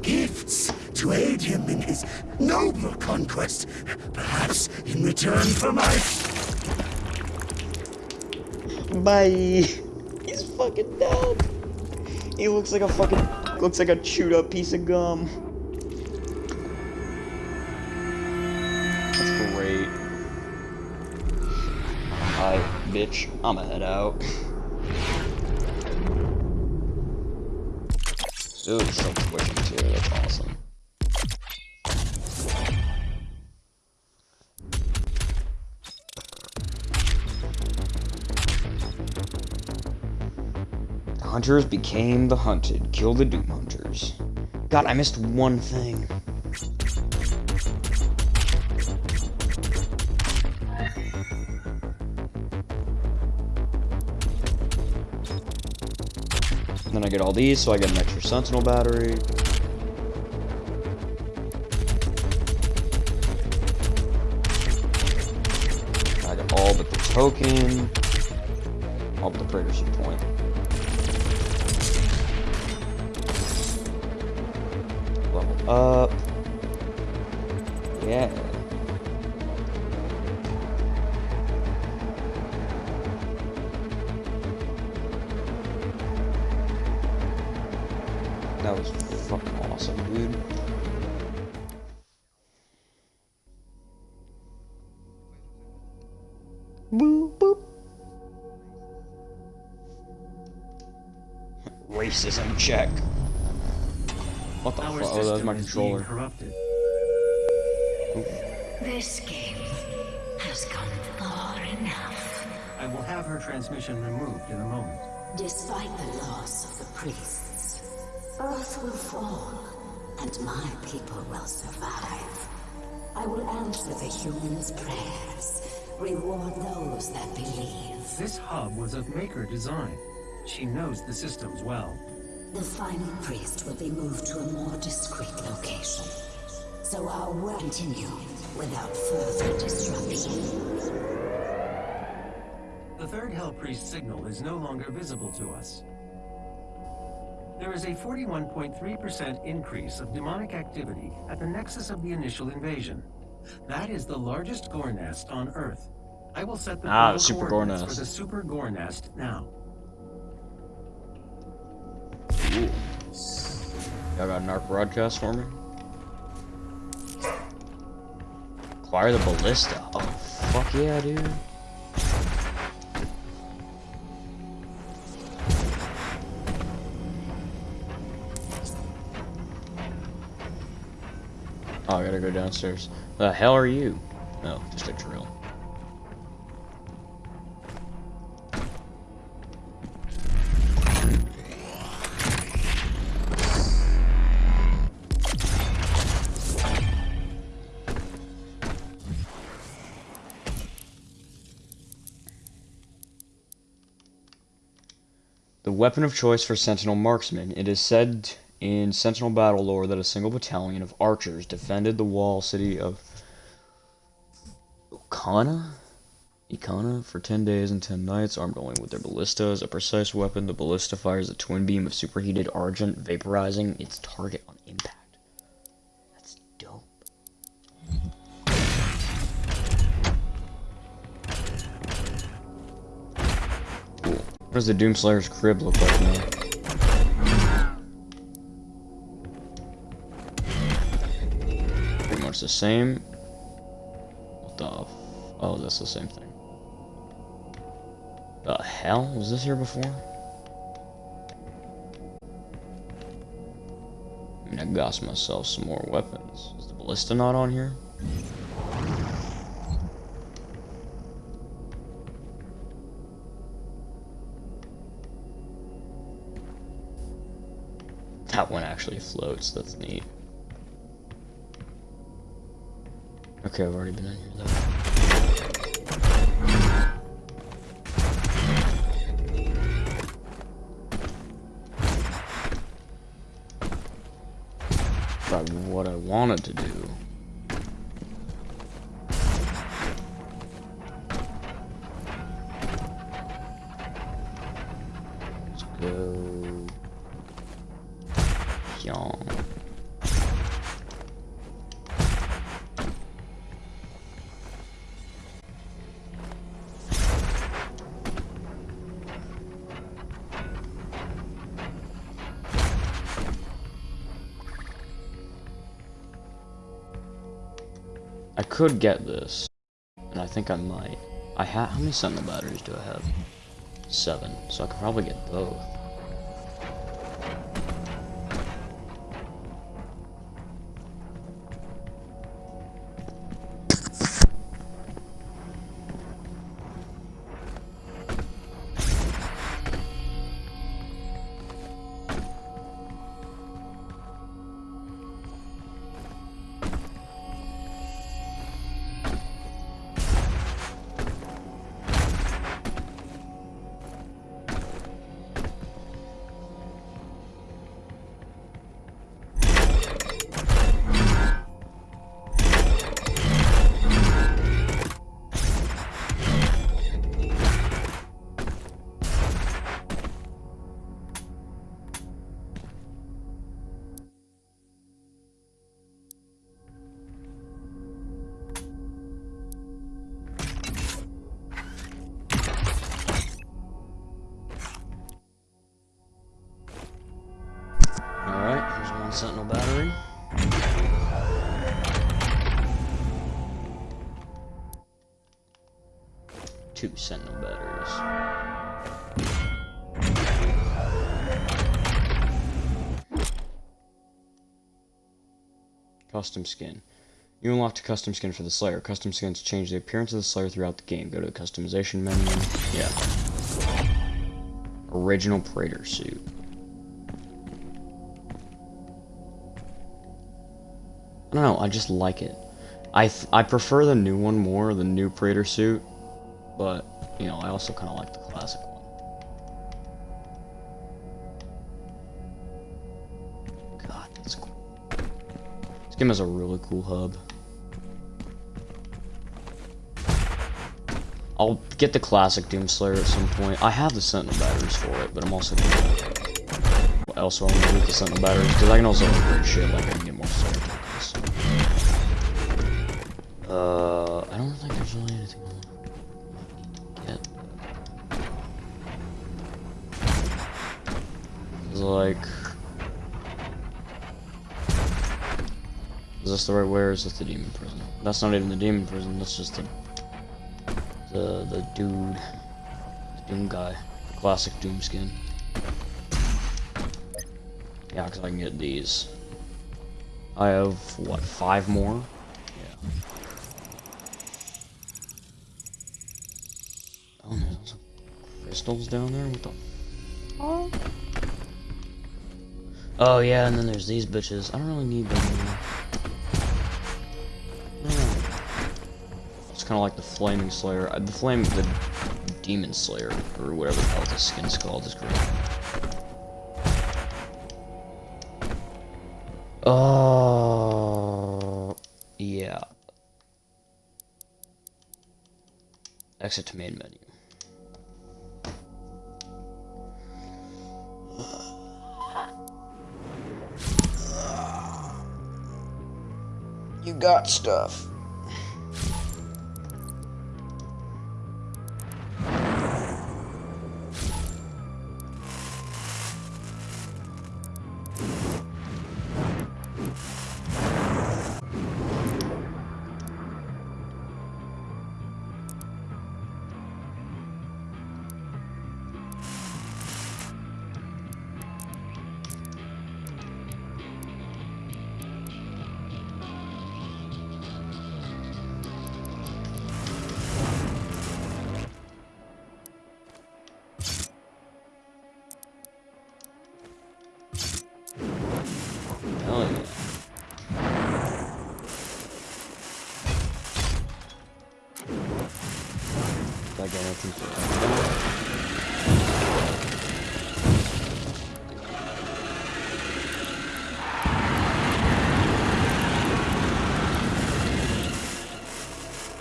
Gifts to aid him in his noble conquest, perhaps in return for my... Bye. He's fucking dead. He looks like a fucking looks like a chewed up piece of gum. That's great. Alright, bitch. I'ma head out. That's awesome. The hunters became the hunted. Kill the Doom Hunters. God, I missed one thing. Get all these, so I get an extra Sentinel battery. I got all but the token. All but the Praetor Suit point. Controller. corrupted. This game has gone far enough. I will have her transmission removed in a moment. Despite the loss of the priests, Earth will fall, and my people will survive. I will answer the humans' prayers, reward those that believe. This hub was of Maykr design. She knows the systems well. The final priest will be moved to a more discreet location, so our work continue without further disruption. The third Hell Priest signal is no longer visible to us. There is a 41.3% increase of demonic activity at the nexus of the initial invasion. That is the largest gore nest on Earth. I will set the Ah, the super gore nest. for the super gore nest now. Y'all got an arc broadcast for me? Acquire the ballista. Oh, fuck yeah, dude. Oh, I gotta go downstairs. The hell are you? No, just a drill. Weapon of choice for Sentinel marksmen. It is said in Sentinel battle lore that a single battalion of archers defended the wall city of Okana? Ikana for 10 days and 10 nights, armed only with their ballista as a precise weapon. The ballista fires a twin beam of superheated argent, vaporizing its target on impact. What does the Doomslayer's crib look like now? Pretty much the same. What the? Oh, that's the same thing. The hell was this here before? I mean, I got myself some more weapons. Is the ballista not on here? Actually floats. That's neat. Okay, I've already been in here though. But what I wanted to do. I could get this. And I think I might. I have how many sentinel batteries do I have? Seven. So I could probably get both. Custom skin. You unlocked a custom skin for the Slayer. Custom skins change the appearance of the Slayer throughout the game. Go to the customization menu. Yeah. Original Praetor suit. I don't know, I just like it. I, I prefer the new one more, the new Praetor suit, but, you know, I also kind of like the Game has a really cool hub. I'll get the classic Doomslayer at some point. I have the Sentinel batteries for it, but I'm also gonna loot the Sentinel batteries, because I can also upgrade shit, like I the right way or is this the demon prison? That's not even the demon prison, that's just the... The, the dude... The Doom guy. The classic Doom skin. Yeah, because I can get these. I have, what, five more? Yeah. Oh, there's some crystals down there? What the Oh. Oh, yeah, and then there's these bitches. I don't really need them kind of like the Flaming Slayer. Uh, The Flame, the Demon Slayer, or whatever the hell this skin's called, is great. Oh, yeah. Exit to main menu. You got stuff.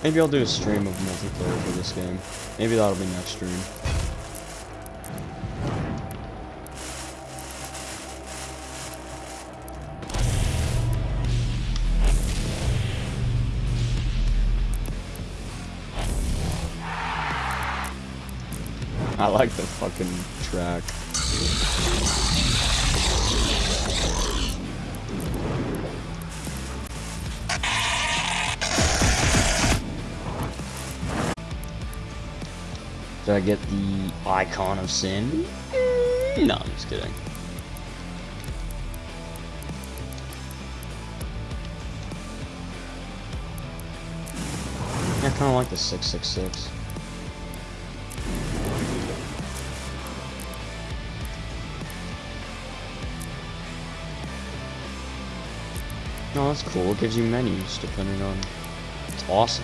Maybe I'll do a stream of multiplayer for this game. Maybe that'll be next stream. I like the fucking track. Did I get the icon of sin? No, I'm just kidding. I kind of like the 666. No, that's cool. It gives you menus depending on. It's awesome.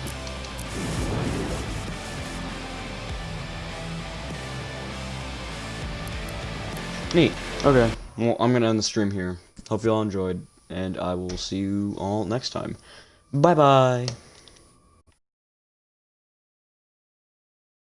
Neat. Okay. Well, I'm gonna end the stream here. Hope you all enjoyed, and I will see you all next time. Bye bye.